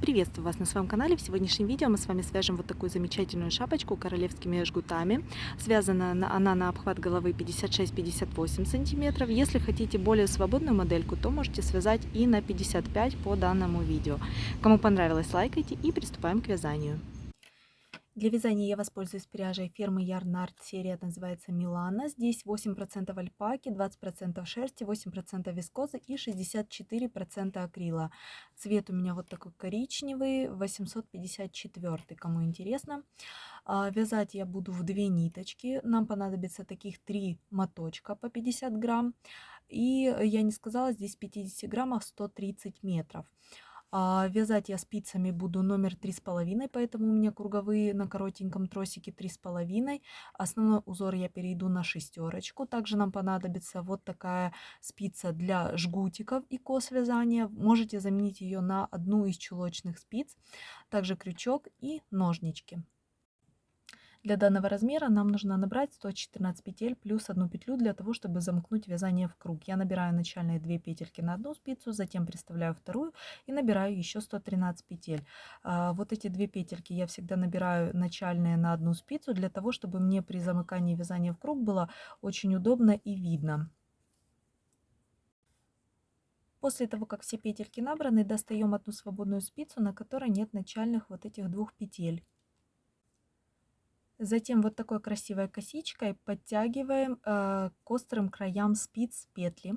Приветствую вас на своем канале. В сегодняшнем видео мы с вами свяжем вот такую замечательную шапочку королевскими жгутами. Связана она на обхват головы 56-58 сантиметров. Если хотите более свободную модельку, то можете связать и на 55 по данному видео. Кому понравилось, лайкайте и приступаем к вязанию. Для вязания я воспользуюсь пряжей фирмы Yarnart. Серия называется Милана. Здесь 8% альпаки, 20% шерсти, 8% вискозы и 64% акрила. Цвет у меня вот такой коричневый, 854, кому интересно. А, вязать я буду в две ниточки. Нам понадобится таких три моточка по 50 грамм. И я не сказала, здесь в 50 граммах 130 метров. А вязать я спицами буду номер три с половиной, поэтому у меня круговые на коротеньком тросике три с половиной. Основной узор я перейду на шестерочку. Также нам понадобится вот такая спица для жгутиков и кос вязания. Можете заменить ее на одну из чулочных спиц. Также крючок и ножнички. Для данного размера нам нужно набрать 114 петель плюс одну петлю для того, чтобы замкнуть вязание в круг. Я набираю начальные 2 петельки на одну спицу, затем приставляю вторую и набираю еще 113 петель. А, вот эти две петельки я всегда набираю начальные на одну спицу для того, чтобы мне при замыкании вязания в круг было очень удобно и видно. После того, как все петельки набраны, достаем одну свободную спицу, на которой нет начальных вот этих двух петель. Затем вот такой красивой косичкой подтягиваем э, к острым краям спиц петли.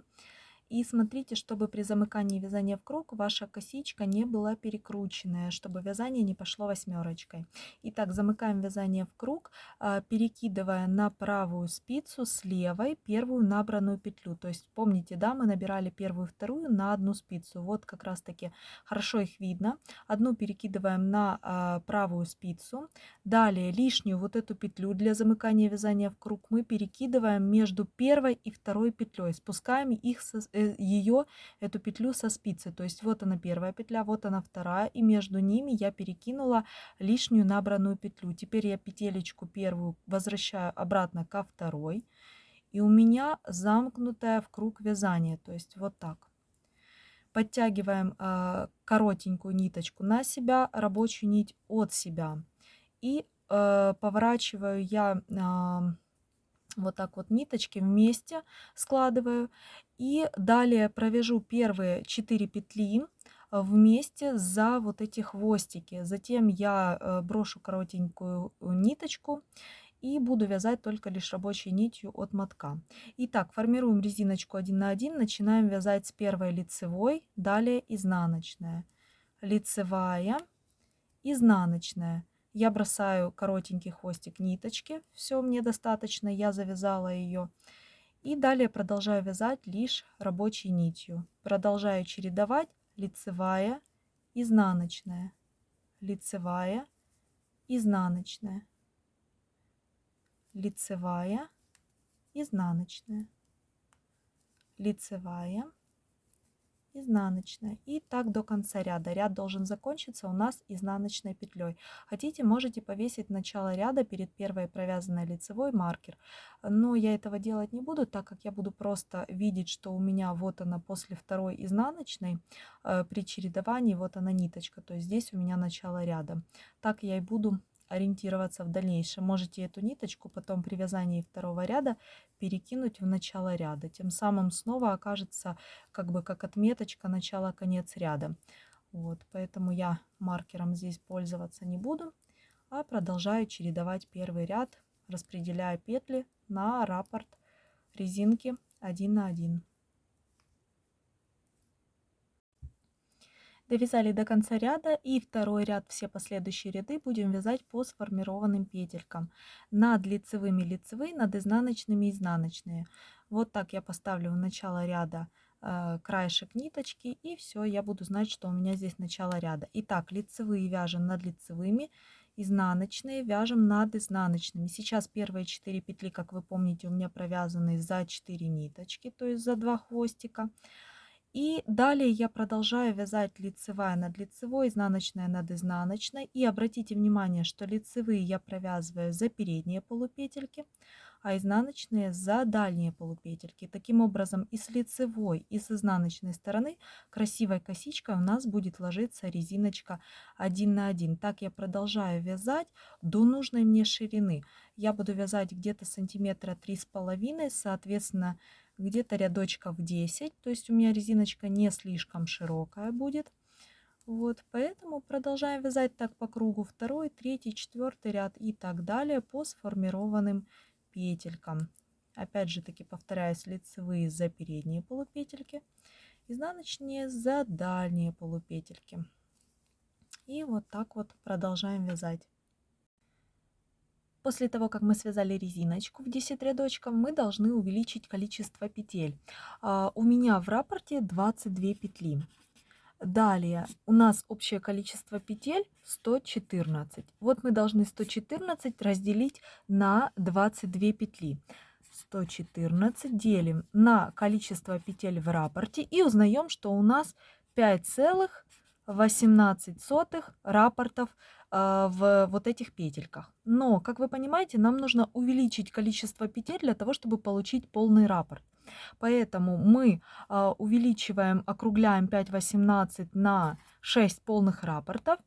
И смотрите, чтобы при замыкании вязания в круг ваша косичка не была перекрученная, чтобы вязание не пошло восьмерочкой. Итак, замыкаем вязание в круг, а, перекидывая на правую спицу с левой первую набранную петлю. То есть помните, да, мы набирали первую вторую на одну спицу. Вот как раз таки хорошо их видно. Одну перекидываем на а, правую спицу. Далее лишнюю вот эту петлю для замыкания вязания в круг мы перекидываем между первой и второй петлей. Спускаем их со, Э, ее, эту петлю со спицы. То есть вот она первая петля, вот она вторая. И между ними я перекинула лишнюю набранную петлю. Теперь я петелечку первую возвращаю обратно ко второй. И у меня замкнутая в круг вязание. То есть вот так. Подтягиваем э, коротенькую ниточку на себя, рабочую нить от себя. И э, поворачиваю я... Э, вот так вот ниточки вместе складываю и далее провяжу первые 4 петли вместе за вот эти хвостики. Затем я э, брошу коротенькую ниточку и буду вязать только лишь рабочей нитью от мотка. Итак, формируем резиночку 1 на 1, начинаем вязать с первой лицевой, далее изнаночная. Лицевая, изнаночная. Я бросаю коротенький хвостик ниточки, все мне достаточно, я завязала ее. И далее продолжаю вязать лишь рабочей нитью. Продолжаю чередовать лицевая, изнаночная, лицевая, изнаночная, лицевая, изнаночная, лицевая, изнаночная. И так до конца ряда. Ряд должен закончиться у нас изнаночной петлей. Хотите, можете повесить начало ряда перед первой провязанной лицевой маркер. Но я этого делать не буду, так как я буду просто видеть, что у меня вот она после второй изнаночной э, при чередовании, вот она ниточка. То есть здесь у меня начало ряда. Так я и буду ориентироваться в дальнейшем. Можете эту ниточку потом при вязании второго ряда перекинуть в начало ряда. Тем самым снова окажется как бы как отметочка начало-конец ряда. Вот, поэтому я маркером здесь пользоваться не буду, а продолжаю чередовать первый ряд, распределяя петли на раппорт резинки 1 на 1. Довязали до конца ряда и второй ряд, все последующие ряды будем вязать по сформированным петелькам. Над лицевыми лицевые, над изнаночными изнаночные. Вот так я поставлю в начало ряда э, краешек ниточки и все, я буду знать, что у меня здесь начало ряда. Итак, лицевые вяжем над лицевыми, изнаночные вяжем над изнаночными. Сейчас первые 4 петли, как вы помните, у меня провязаны за 4 ниточки, то есть за 2 хвостика. И далее я продолжаю вязать лицевая над лицевой, изнаночная над изнаночной. И обратите внимание, что лицевые я провязываю за передние полупетельки, а изнаночные за дальние полупетельки. Таким образом, и с лицевой, и с изнаночной стороны красивой косичкой у нас будет ложиться резиночка 1 на 1. Так я продолжаю вязать до нужной мне ширины. Я буду вязать где-то сантиметра три с половиной, соответственно, где-то рядочков 10. То есть у меня резиночка не слишком широкая будет. Вот, поэтому продолжаем вязать так по кругу второй, третий, четвертый ряд и так далее по сформированным петелькам. Опять же таки повторяюсь, лицевые за передние полупетельки, изнаночные за дальние полупетельки. И вот так вот продолжаем вязать. После того, как мы связали резиночку в 10 рядочков, мы должны увеличить количество петель. А, у меня в рапорте 22 петли. Далее у нас общее количество петель 114. Вот мы должны 114 разделить на 22 петли. 114 делим на количество петель в рапорте и узнаем, что у нас 5,18 рапортов в вот этих петельках. Но, как вы понимаете, нам нужно увеличить количество петель для того, чтобы получить полный раппорт. Поэтому мы а, увеличиваем, округляем 5,18 на 6 полных рапортов.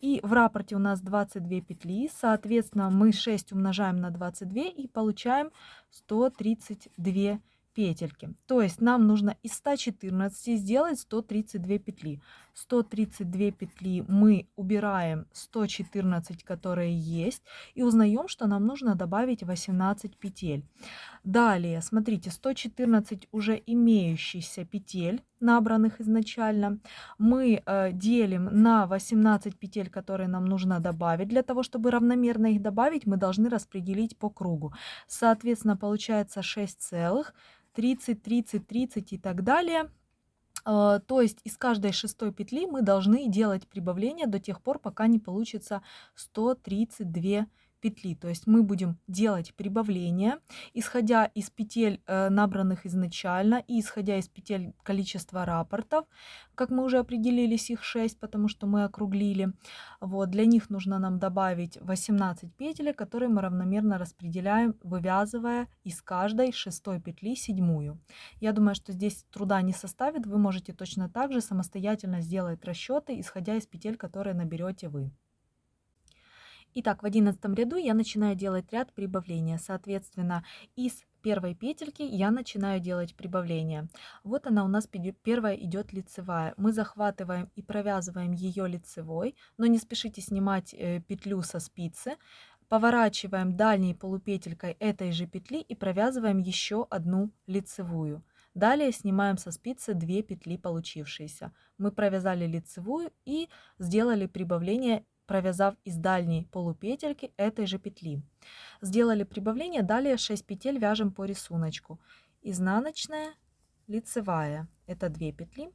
И в рапорте у нас 22 петли, соответственно, мы 6 умножаем на 22 и получаем 132 петельки. То есть нам нужно из 114 сделать 132 петли. 132 петли мы убираем 114, которые есть, и узнаем, что нам нужно добавить 18 петель. Далее, смотрите, 114 уже имеющихся петель, набранных изначально, мы э, делим на 18 петель, которые нам нужно добавить. Для того, чтобы равномерно их добавить, мы должны распределить по кругу. Соответственно, получается 6 целых 30, 30, 30 и так далее. А, то есть из каждой шестой петли мы должны делать прибавление до тех пор, пока не получится 132 петли. То есть мы будем делать прибавление, исходя из петель, э, набранных изначально, и исходя из петель количества рапортов, как мы уже определились, их 6, потому что мы округлили. Вот, для них нужно нам добавить 18 петель, которые мы равномерно распределяем, вывязывая из каждой шестой петли седьмую. Я думаю, что здесь труда не составит, вы можете точно так же самостоятельно сделать расчеты, исходя из петель, которые наберете вы. Итак, в одиннадцатом ряду я начинаю делать ряд прибавления. Соответственно, из первой петельки я начинаю делать прибавление. Вот она у нас первая идет лицевая. Мы захватываем и провязываем ее лицевой, но не спешите снимать э, петлю со спицы. Поворачиваем дальней полупетелькой этой же петли и провязываем еще одну лицевую. Далее снимаем со спицы 2 петли получившиеся. Мы провязали лицевую и сделали прибавление провязав из дальней полупетельки этой же петли. Сделали прибавление, далее 6 петель вяжем по рисунку. Изнаночная, лицевая, это 2 петли,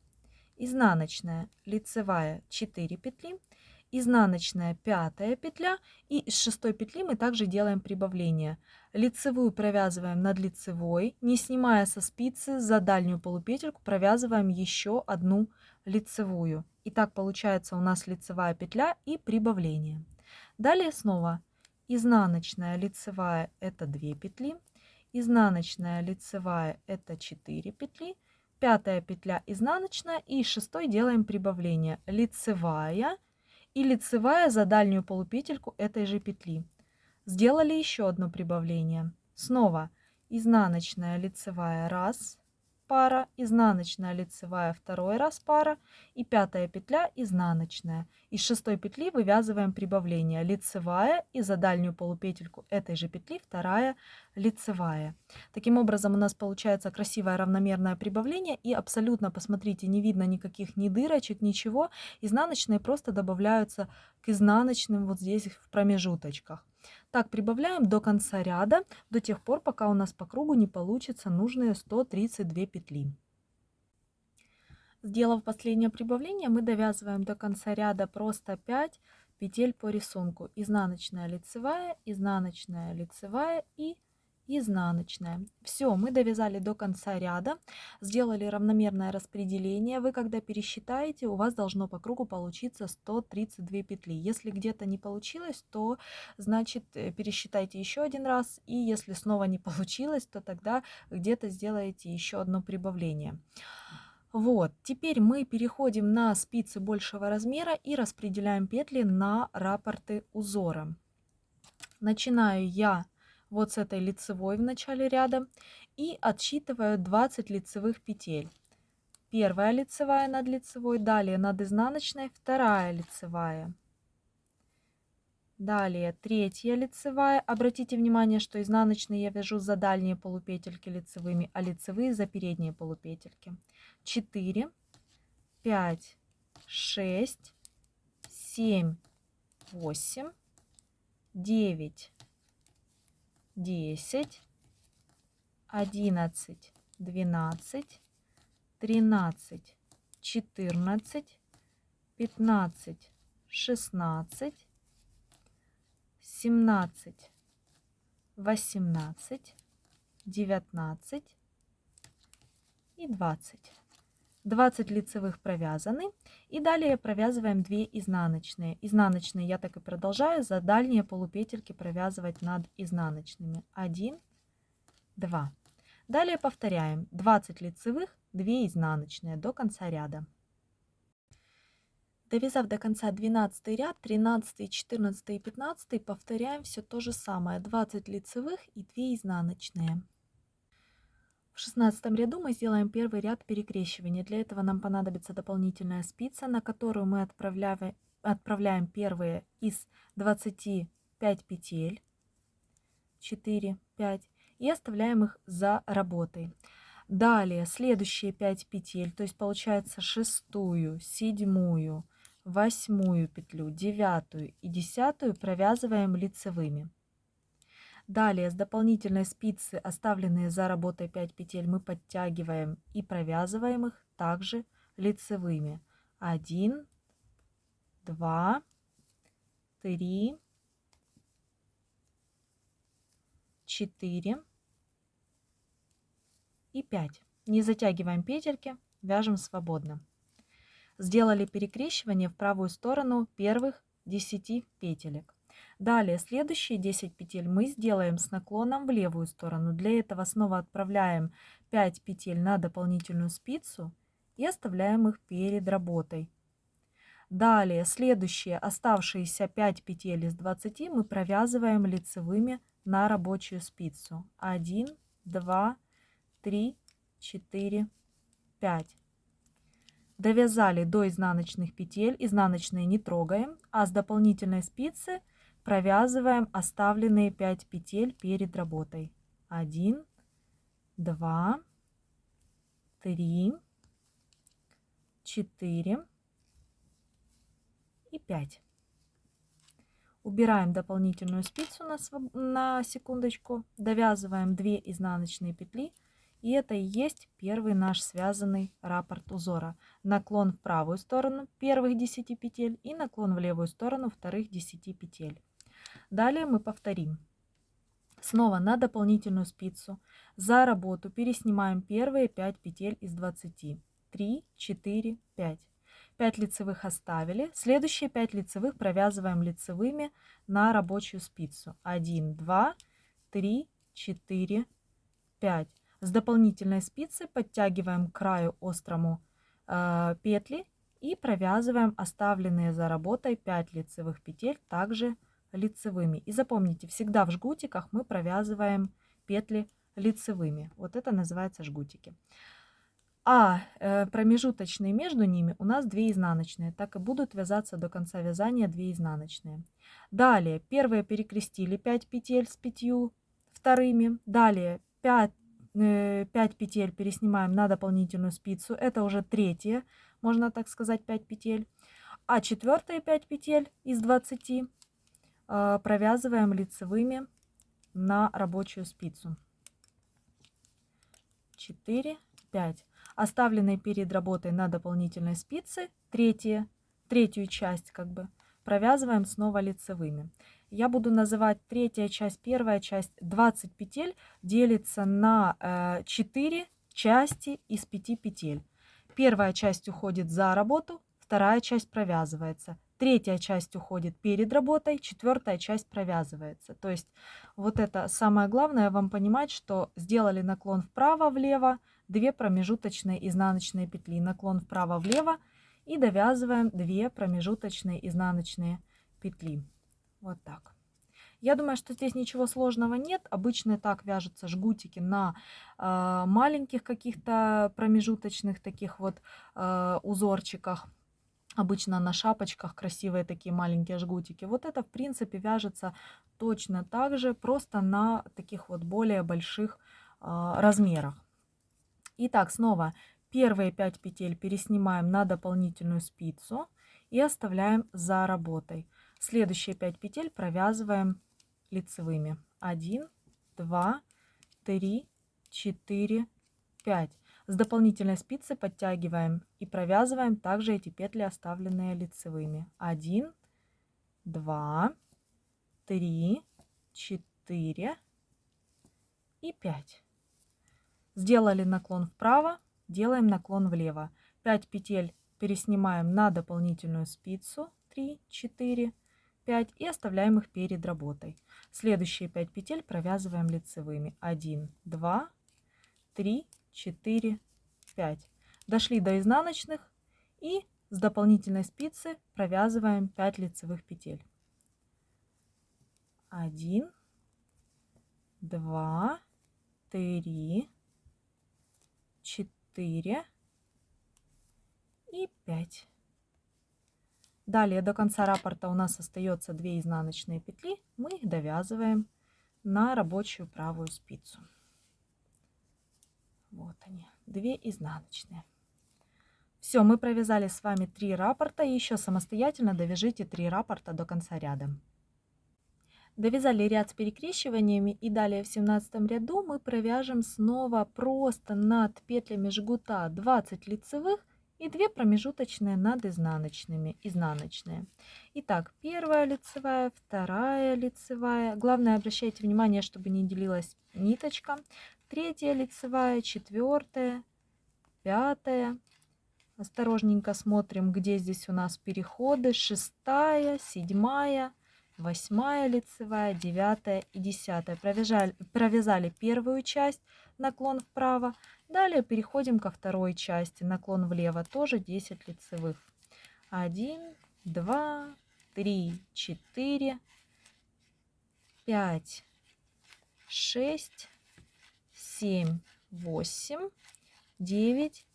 изнаночная, лицевая 4 петли, изнаночная пятая петля и из шестой петли мы также делаем прибавление. Лицевую провязываем над лицевой, не снимая со спицы за дальнюю полупетельку провязываем еще одну лицевую. И так получается у нас лицевая петля и прибавление. Далее снова изнаночная лицевая это 2 петли, изнаночная лицевая это 4 петли, пятая петля изнаночная и шестой делаем прибавление лицевая и лицевая за дальнюю полупетельку этой же петли. Сделали еще одно прибавление. Снова изнаночная лицевая 1, пара, изнаночная лицевая второй раз пара и пятая петля изнаночная. Из шестой петли вывязываем прибавление лицевая и за дальнюю полупетельку этой же петли вторая лицевая. Таким образом у нас получается красивое равномерное прибавление и абсолютно, посмотрите, не видно никаких ни дырочек, ничего. Изнаночные просто добавляются к изнаночным вот здесь в промежуточках. Так, прибавляем до конца ряда, до тех пор, пока у нас по кругу не получится нужные 132 петли. Сделав последнее прибавление, мы довязываем до конца ряда просто 5 петель по рисунку. Изнаночная лицевая, изнаночная лицевая и изнаночная. Все, мы довязали до конца ряда, сделали равномерное распределение. Вы когда пересчитаете, у вас должно по кругу получиться 132 петли. Если где-то не получилось, то значит э, пересчитайте еще один раз. И если снова не получилось, то тогда где-то сделаете еще одно прибавление. Вот, теперь мы переходим на спицы большего размера и распределяем петли на рапорты узора. Начинаю я вот с этой лицевой в начале ряда и отсчитываю 20 лицевых петель. Первая лицевая над лицевой, далее над изнаночной, вторая лицевая. Далее третья лицевая. Обратите внимание, что изнаночные я вяжу за дальние полупетельки лицевыми, а лицевые за передние полупетельки. 4, 5, 6, 7, 8, 9, 10, 11, 12, 13, 14, 15, 16, 17, 18, 19 и 20. 20 лицевых провязаны. И далее провязываем 2 изнаночные. Изнаночные я так и продолжаю за дальние полупетельки провязывать над изнаночными. 1, 2. Далее повторяем 20 лицевых, 2 изнаночные до конца ряда. Довязав до конца 12 ряд, 13, 14 и 15 повторяем все то же самое. 20 лицевых и 2 изнаночные. В шестнадцатом ряду мы сделаем первый ряд перекрещивания. Для этого нам понадобится дополнительная спица, на которую мы отправляем, отправляем первые из 25 петель, 4, 5, и оставляем их за работой. Далее следующие 5 петель, то есть получается шестую, седьмую, восьмую петлю, девятую и десятую провязываем лицевыми. Далее с дополнительной спицы, оставленные за работой 5 петель, мы подтягиваем и провязываем их также лицевыми. 1, 2, 3, 4 и 5. Не затягиваем петельки, вяжем свободно. Сделали перекрещивание в правую сторону первых 10 петелек. Далее следующие 10 петель мы сделаем с наклоном в левую сторону. Для этого снова отправляем 5 петель на дополнительную спицу и оставляем их перед работой. Далее следующие оставшиеся 5 петель из 20 мы провязываем лицевыми на рабочую спицу. 1, 2, 3, 4, 5. Довязали до изнаночных петель, изнаночные не трогаем, а с дополнительной спицы – провязываем оставленные 5 петель перед работой. 1, 2, 3, 4 и 5. Убираем дополнительную спицу на, на секундочку, довязываем 2 изнаночные петли. И это и есть первый наш связанный раппорт узора. Наклон в правую сторону первых 10 петель и наклон в левую сторону вторых 10 петель. Далее мы повторим. Снова на дополнительную спицу за работу переснимаем первые 5 петель из 20. 3, 4, 5. 5 лицевых оставили. Следующие 5 лицевых провязываем лицевыми на рабочую спицу. 1, 2, 3, 4, 5. С дополнительной спицы подтягиваем к краю острому э, петли и провязываем оставленные за работой 5 лицевых петель также лицевыми. И запомните, всегда в жгутиках мы провязываем петли лицевыми. Вот это называется жгутики. А э, промежуточные между ними у нас 2 изнаночные. Так и будут вязаться до конца вязания 2 изнаночные. Далее первые перекрестили 5 петель с 5 вторыми. Далее 5, э, 5 петель переснимаем на дополнительную спицу. Это уже третье, можно так сказать, 5 петель. А четвертые 5 петель из 20 а, провязываем лицевыми на рабочую спицу. 4, 5. Оставленные перед работой на дополнительной спице, третье, третью часть как бы, провязываем снова лицевыми. Я буду называть третья часть, первая часть. 20 петель делится на 4 э, части из 5 петель. Первая часть уходит за работу, вторая часть провязывается. Третья часть уходит перед работой, четвертая часть провязывается. То есть вот это самое главное вам понимать, что сделали наклон вправо-влево, две промежуточные изнаночные петли, наклон вправо-влево и довязываем 2 промежуточные изнаночные петли. Вот так. Я думаю, что здесь ничего сложного нет. Обычно так вяжутся жгутики на э, маленьких каких-то промежуточных таких вот э, узорчиках. Обычно на шапочках красивые такие маленькие жгутики. Вот это, в принципе, вяжется точно так же, просто на таких вот более больших э, размерах. Итак, снова первые 5 петель переснимаем на дополнительную спицу и оставляем за работой. Следующие 5 петель провязываем лицевыми. 1, 2, 3, 4, 5. С дополнительной спицы подтягиваем и провязываем также эти петли, оставленные лицевыми. 1, 2, 3, 4 и 5. Сделали наклон вправо, делаем наклон влево. 5 петель переснимаем на дополнительную спицу. 3, 4, 5 и оставляем их перед работой. Следующие 5 петель провязываем лицевыми. 1, 2, 3, 4, 5. Дошли до изнаночных и с дополнительной спицы провязываем 5 лицевых петель. 1, 2, 3, 4 и 5. Далее до конца раппорта у нас остается 2 изнаночные петли. Мы их довязываем на рабочую правую спицу. Они, 2 изнаночные. Все, мы провязали с вами 3 раппорта. Еще самостоятельно довяжите 3 раппорта до конца ряда. Довязали ряд с перекрещиваниями и далее в 17 ряду мы провяжем снова просто над петлями жгута 20 лицевых и 2 промежуточные над изнаночными, изнаночные. Итак, первая лицевая, вторая лицевая. Главное, обращайте внимание, чтобы не делилась ниточка. Третья лицевая, четвертая, пятая. Осторожненько смотрим, где здесь у нас переходы. Шестая, седьмая, восьмая лицевая, девятая и десятая. Провязали, провязали первую часть, наклон вправо. Далее переходим ко второй части, наклон влево, тоже 10 лицевых. 1, 2, 3, 4, 5, 6, 7, 8, 9,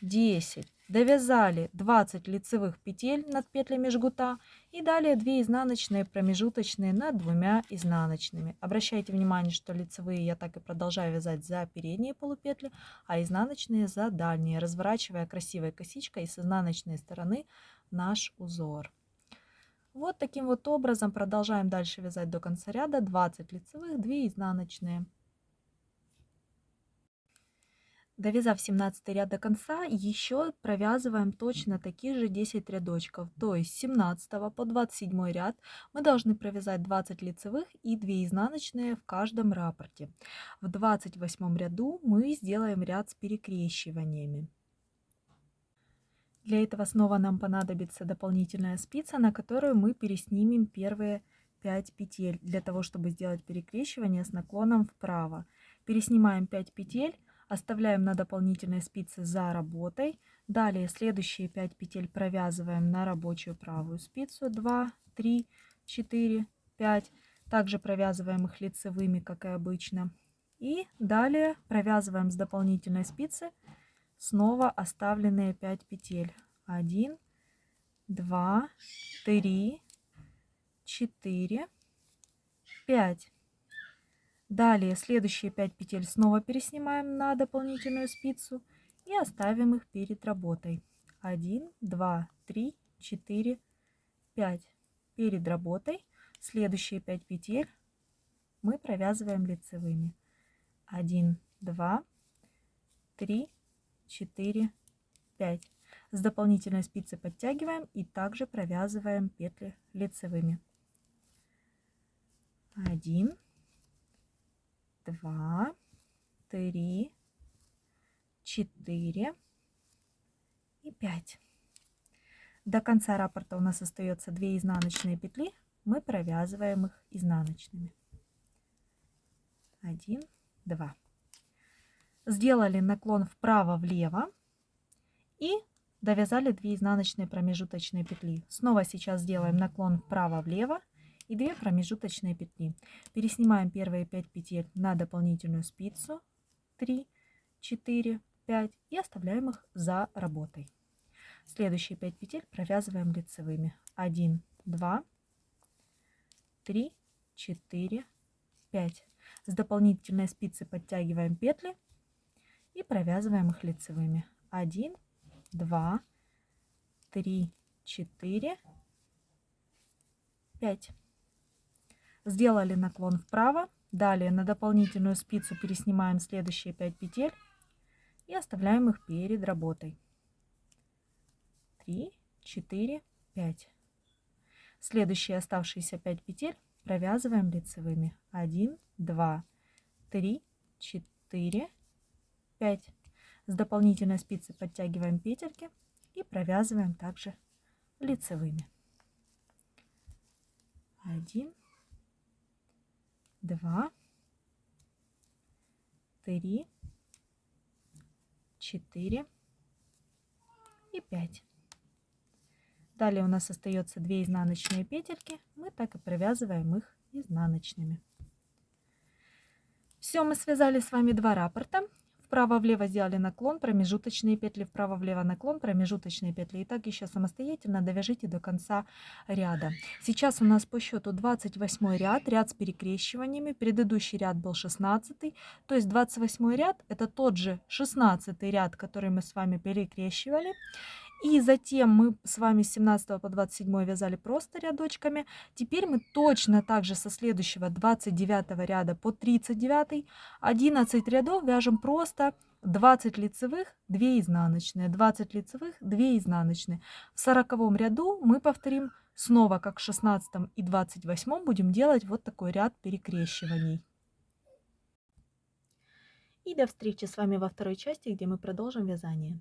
10 довязали 20 лицевых петель над петлями жгута и далее 2 изнаночные промежуточные над двумя изнаночными. Обращайте внимание, что лицевые я так и продолжаю вязать за передние полупетли, а изнаночные за дальние, разворачивая красивой косичкой с изнаночной стороны наш узор. Вот таким вот образом продолжаем дальше вязать до конца ряда 20 лицевых, 2 изнаночные. Довязав 17 ряд до конца, еще провязываем точно такие же 10 рядочков. То есть с 17 по 27 ряд мы должны провязать 20 лицевых и 2 изнаночные в каждом раппорте. В 28 ряду мы сделаем ряд с перекрещиваниями. Для этого снова нам понадобится дополнительная спица, на которую мы переснимем первые 5 петель, для того, чтобы сделать перекрещивание с наклоном вправо. Переснимаем 5 петель Оставляем на дополнительной спице за работой. Далее следующие 5 петель провязываем на рабочую правую спицу. 2, 3, 4, 5. Также провязываем их лицевыми, как и обычно. И далее провязываем с дополнительной спицы снова оставленные 5 петель. 1, 2, 3, 4, 5. Далее следующие 5 петель снова переснимаем на дополнительную спицу и оставим их перед работой. 1, 2, 3, 4, 5. Перед работой следующие 5 петель мы провязываем лицевыми. 1, 2, 3, 4, 5. С дополнительной спицы подтягиваем и также провязываем петли лицевыми. Один, два, три, четыре и пять. До конца раппорта у нас остается 2 изнаночные петли. Мы провязываем их изнаночными. 1, 2. Сделали наклон вправо-влево и довязали 2 изнаночные промежуточные петли. Снова сейчас сделаем наклон вправо-влево и 2 промежуточные петли. Переснимаем первые 5 петель на дополнительную спицу 3, 4, 5 и оставляем их за работой. Следующие 5 петель провязываем лицевыми. 1, 2, 3, 4, 5. С дополнительной спицы подтягиваем петли и провязываем их лицевыми. 1, 2, 3, 4, 5. Сделали наклон вправо. Далее на дополнительную спицу переснимаем следующие 5 петель и оставляем их перед работой. 3, 4, 5. Следующие оставшиеся 5 петель провязываем лицевыми. 1, 2, 3, 4, 5. С дополнительной спицы подтягиваем петельки и провязываем также лицевыми. 1, 2, 3, 4 и 5. Далее у нас остается 2 изнаночные петельки. Мы так и провязываем их изнаночными. Все, мы связали с вами два раппорта. Вправо-влево сделали наклон, промежуточные петли, вправо-влево наклон, промежуточные петли. И так еще самостоятельно довяжите до конца ряда. Сейчас у нас по счету 28 ряд, ряд с перекрещиваниями. Предыдущий ряд был 16. То есть 28 ряд это тот же 16 ряд, который мы с вами перекрещивали. И затем мы с вами с 17 по 27 вязали просто рядочками. Теперь мы точно так же со следующего 29 ряда по 39 11 рядов вяжем просто 20 лицевых, 2 изнаночные, 20 лицевых, 2 изнаночные. В 40 ряду мы повторим снова, как в 16 и 28 будем делать вот такой ряд перекрещиваний. И до встречи с вами во второй части, где мы продолжим вязание.